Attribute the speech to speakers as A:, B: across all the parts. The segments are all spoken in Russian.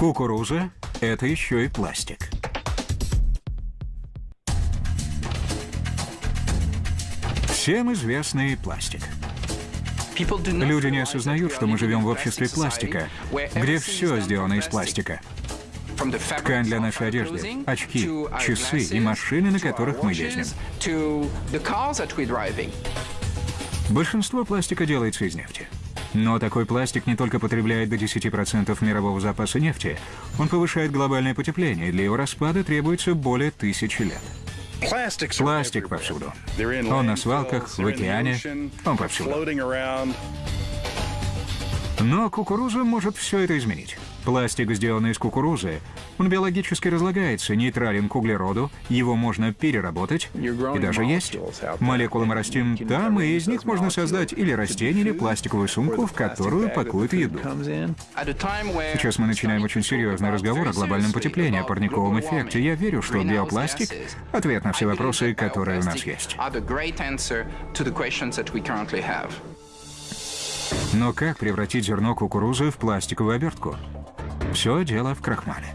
A: Кукуруза – это еще и пластик. Всем известный пластик. Люди не осознают, что мы живем в обществе пластика, где все сделано из пластика. Ткань для нашей одежды, очки, часы и машины, на которых мы ездим. Большинство пластика делается из нефти. Но такой пластик не только потребляет до 10% мирового запаса нефти, он повышает глобальное потепление, и для его распада требуется более тысячи лет. Пластик повсюду. Он на свалках, в океане, он повсюду. Но кукуруза может все это изменить. Пластик, сделанный из кукурузы, он биологически разлагается, нейтрален к углероду, его можно переработать и даже есть. Молекулы мы растим там, и из них можно создать или растение, или пластиковую сумку, в которую пакуют еду. Сейчас мы начинаем очень серьезный разговор о глобальном потеплении, о парниковом эффекте. Я верю, что биопластик — ответ на все вопросы, которые у нас есть. Но как превратить зерно кукурузы в пластиковую обертку? Все дело в крахмале.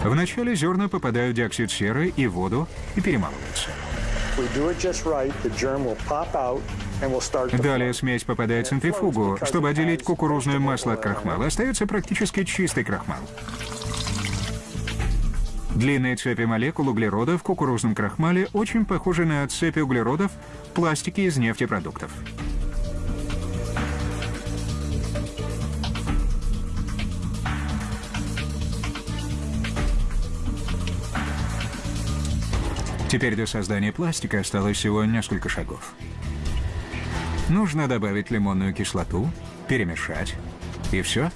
A: Вначале зерна попадают в диоксид серы и воду и перемалываются. Далее смесь попадает в центрифугу. Чтобы отделить кукурузное масло от крахмала, остается практически чистый крахмал. Длинные цепи молекул углерода в кукурузном крахмале очень похожи на цепи углеродов в пластике из нефтепродуктов. Теперь до создания пластика осталось всего несколько шагов. Нужно добавить лимонную кислоту, перемешать, и все.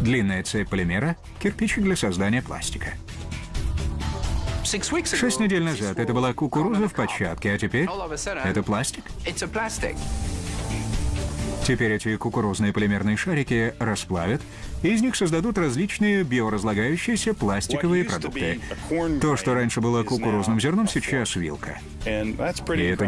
A: Длинная цепь полимера — кирпичик для создания пластика. Шесть недель назад это была кукуруза в початке, а теперь это пластик. Теперь эти кукурузные полимерные шарики расплавят, и из них создадут различные биоразлагающиеся пластиковые продукты. То, что раньше было кукурузным зерном, сейчас вилка. И это не